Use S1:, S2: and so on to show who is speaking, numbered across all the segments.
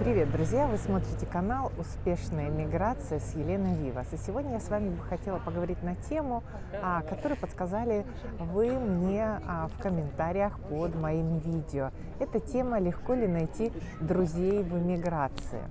S1: Привет, друзья! Вы смотрите канал «Успешная миграция» с Еленой Вивас. И сегодня я с вами бы хотела поговорить на тему, а, которую подсказали вы мне а, в комментариях под моим видео. Эта тема «Легко ли найти друзей в эмиграции?»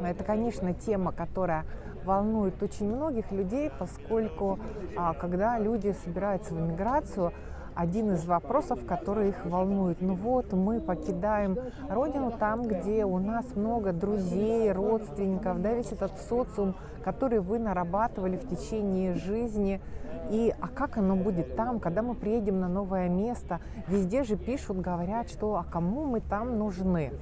S1: Это, конечно, тема, которая волнует очень многих людей, поскольку а, когда люди собираются в эмиграцию, один из вопросов, который их волнует. Ну вот, мы покидаем родину там, где у нас много друзей, родственников, да, весь этот социум, который вы нарабатывали в течение жизни. И а как оно будет там, когда мы приедем на новое место? Везде же пишут, говорят, что а кому мы там нужны?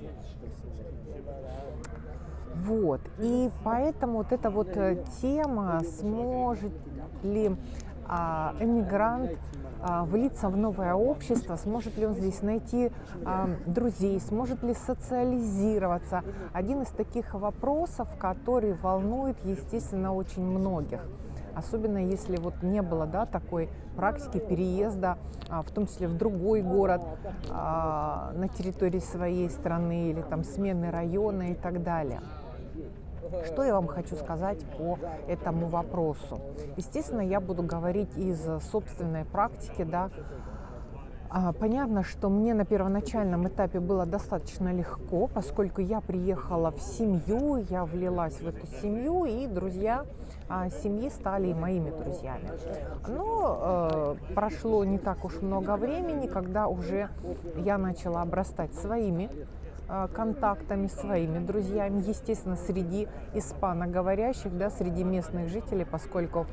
S1: Вот. И поэтому вот эта вот э, тема, сможет ли а, эмигрант влиться в новое общество, сможет ли он здесь найти а, друзей, сможет ли социализироваться. Один из таких вопросов, который волнует, естественно, очень многих. Особенно если вот не было да, такой практики переезда, в том числе в другой город, на территории своей страны или там смены района и так далее. Что я вам хочу сказать по этому вопросу? Естественно, я буду говорить из собственной практики, да, а, Понятно, что мне на первоначальном этапе было достаточно легко, поскольку я приехала в семью, я влилась в эту семью, и друзья а, семьи стали моими друзьями. Но э, прошло не так уж много времени, когда уже я начала обрастать своими контактами, своими друзьями, естественно, среди испаноговорящих, да, среди местных жителей, поскольку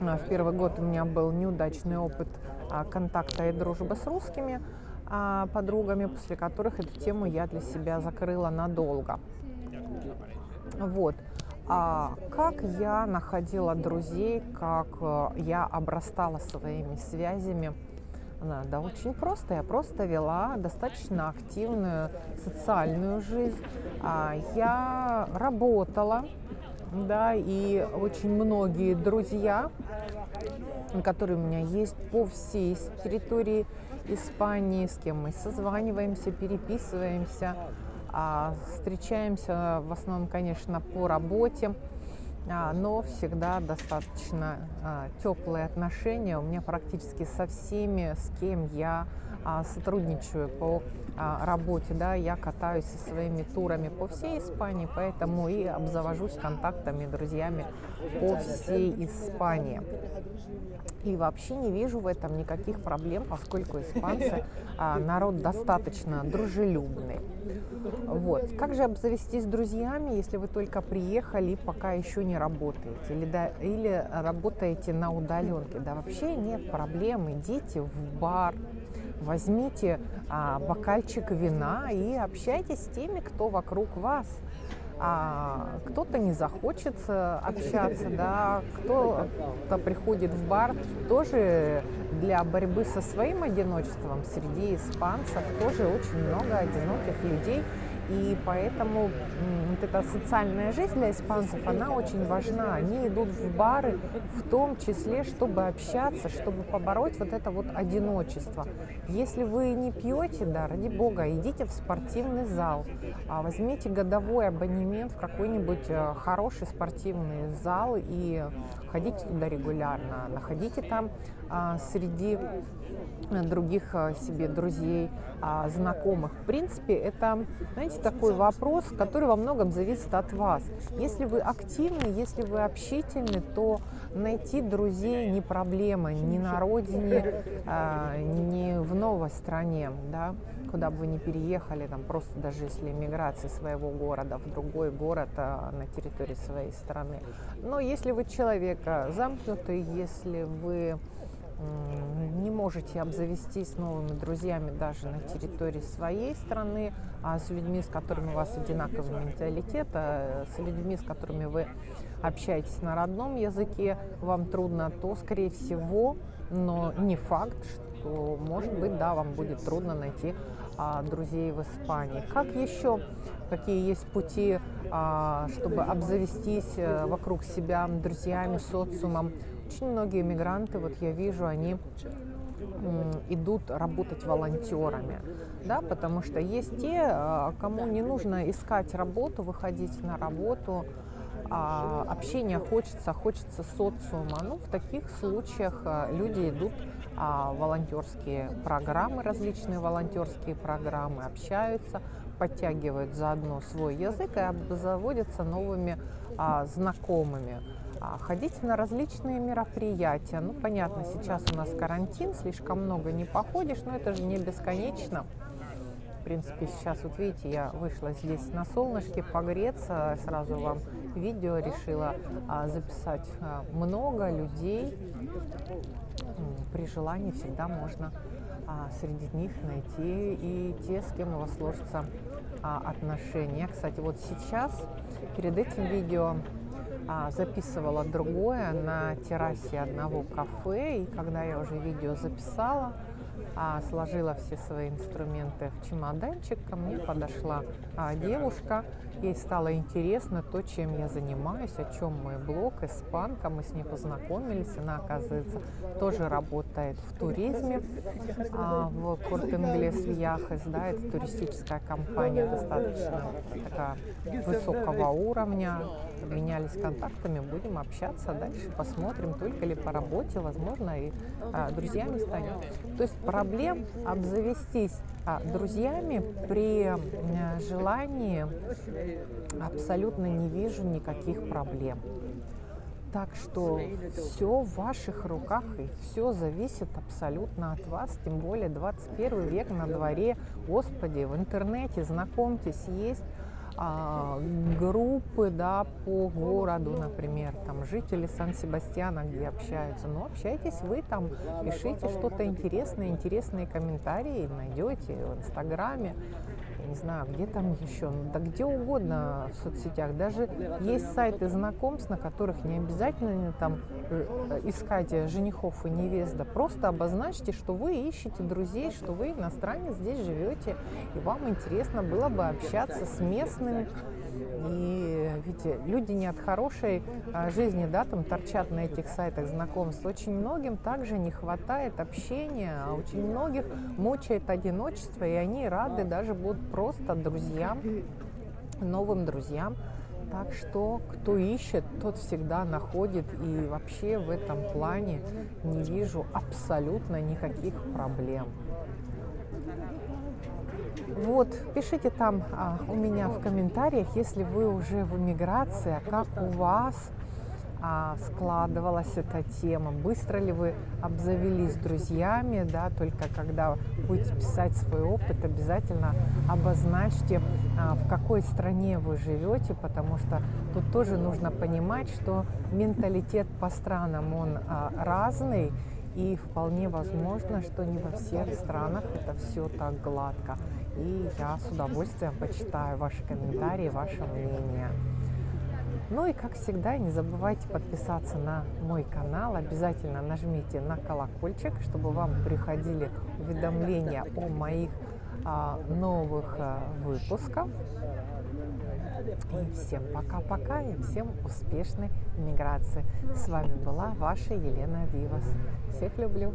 S1: а, в первый год у меня был неудачный опыт а, контакта и дружбы с русскими подругами, после которых эту тему я для себя закрыла надолго. Вот. А как я находила друзей, как я обрастала своими связями да, очень просто. Я просто вела достаточно активную социальную жизнь. А, я работала, да, и очень многие друзья, которые у меня есть по всей территории Испании, с кем мы созваниваемся, переписываемся, а, встречаемся в основном, конечно, по работе. А, но всегда достаточно а, теплые отношения. У меня практически со всеми, с кем я сотрудничаю по работе, да, я катаюсь со своими турами по всей Испании, поэтому и обзавожусь контактами, друзьями по всей Испании. И вообще не вижу в этом никаких проблем, поскольку испанцы народ достаточно дружелюбный. Вот. Как же обзавестись друзьями, если вы только приехали и пока еще не работаете? Или, да, или работаете на удаленке? Да вообще нет проблем. Идите в бар, возьмите а, бокальчик вина и общайтесь с теми, кто вокруг вас. А кто-то не захочет э, общаться, да, кто-то приходит в бар тоже для борьбы со своим одиночеством. Среди испанцев тоже очень много одиноких людей, и поэтому вот эта социальная жизнь для испанцев, она очень важна. Они идут в бары в том числе, чтобы общаться, чтобы побороть вот это вот одиночество. Если вы не пьете, да, ради бога, идите в спортивный зал, а возьмите годовой абонемент в какой-нибудь э, хороший спортивный зал и ходите туда регулярно, находите там среди других а, себе друзей, а, знакомых. В принципе, это, знаете, такой вопрос, который во многом зависит от вас. Если вы активны, если вы общительны, то найти друзей не проблема ни на родине, ни в новой стране, да, куда бы вы ни переехали, там просто даже если миграция своего города в другой город на территории своей страны. Но если вы человек замкнутый, если вы не можете обзавестись новыми друзьями даже на территории своей страны, а с людьми, с которыми у вас одинаковый менталитет, а с людьми, с которыми вы общаетесь на родном языке, вам трудно, то, скорее всего, но не факт, что, может быть, да, вам будет трудно найти а, друзей в Испании. Как еще, какие есть пути, а, чтобы обзавестись а, вокруг себя друзьями, социумом? Очень многие мигранты, вот я вижу, они идут работать волонтерами, да, потому что есть те, а, кому не нужно искать работу, выходить на работу, а общения хочется, хочется социума. Ну, в таких случаях а, люди идут а, волонтерские программы, различные волонтерские программы, общаются, подтягивают заодно свой язык и обзаводятся новыми а, знакомыми. А, ходите на различные мероприятия. Ну, понятно, сейчас у нас карантин, слишком много не походишь, но это же не бесконечно. В принципе, сейчас, вот видите, я вышла здесь на солнышке погреться, сразу вам видео решила а, записать а, много людей. При желании всегда можно а, среди них найти и те, с кем у вас сложатся а, отношения. Кстати, вот сейчас перед этим видео записывала другое на террасе одного кафе, и когда я уже видео записала, а, сложила все свои инструменты в чемоданчик, ко мне подошла а, девушка, ей стало интересно то, чем я занимаюсь, о чем мой блог, испанка, мы с ней познакомились, она, оказывается, тоже работает в туризме, а, в Корт-Инглес Вьяхес, да, это туристическая компания достаточно такая высокого уровня, обменялись контактами, будем общаться дальше, посмотрим, только ли по работе, возможно, и а, друзьями станем. То есть проблем обзавестись а, друзьями при желании абсолютно не вижу никаких проблем. Так что все в ваших руках и все зависит абсолютно от вас, тем более 21 век на дворе. Господи, в интернете знакомьтесь, есть а, группы да, по городу, например, там жители Сан-Себастьяна, где общаются. Но общайтесь вы там, пишите что-то интересное, интересные комментарии найдете в Инстаграме не знаю, где там еще, ну, да где угодно в соцсетях. Даже есть сайты знакомств, на которых не обязательно там э, искать женихов и невест, да просто обозначьте, что вы ищете друзей, что вы иностранец, здесь живете, и вам интересно было бы общаться с местными и видите, люди не от хорошей а, жизни, да, там торчат на этих сайтах знакомств. Очень многим также не хватает общения, а очень многих мучает одиночество, и они рады даже будут просто друзьям, новым друзьям. Так что кто ищет, тот всегда находит. И вообще в этом плане не вижу абсолютно никаких проблем. Вот, пишите там а, у меня в комментариях, если вы уже в эмиграции, а как у вас а, складывалась эта тема, быстро ли вы обзавелись друзьями, да, только когда будете писать свой опыт, обязательно обозначьте, а, в какой стране вы живете, потому что тут тоже нужно понимать, что менталитет по странам, он а, разный, и вполне возможно, что не во всех странах это все так гладко. И я с удовольствием почитаю ваши комментарии, ваше мнение. Ну и как всегда, не забывайте подписаться на мой канал. Обязательно нажмите на колокольчик, чтобы вам приходили уведомления о моих а, новых а, выпусках. И всем пока-пока и всем успешной иммиграции. С вами была ваша Елена Вивас. Всех люблю.